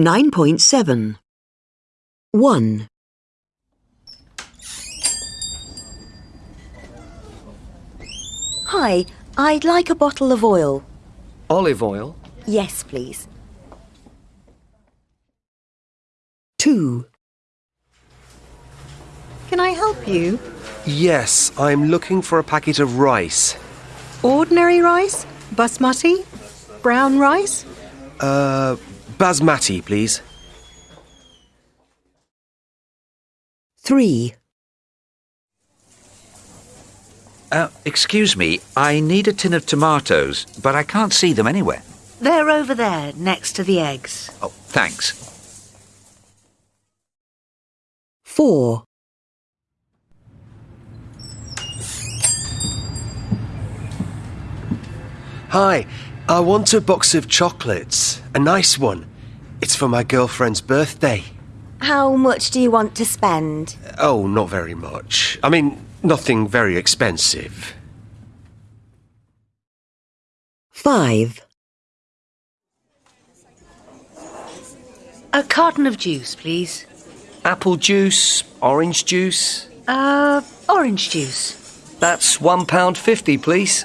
9.7 1. Hi, I'd like a bottle of oil. Olive oil? Yes, please. 2. Can I help you? Yes, I'm looking for a packet of rice. Ordinary rice? Basmati? Brown rice? Uh, basmati, please. 3. Uh, excuse me, I need a tin of tomatoes, but I can't see them anywhere. They're over there, next to the eggs. Oh, thanks. 4. Hi, I want a box of chocolates. A nice one. It's for my girlfriend's birthday. How much do you want to spend? Oh, not very much. I mean, nothing very expensive. 5. A carton of juice, please. Apple juice, orange juice. Uh, orange juice. That's one pound fifty, please.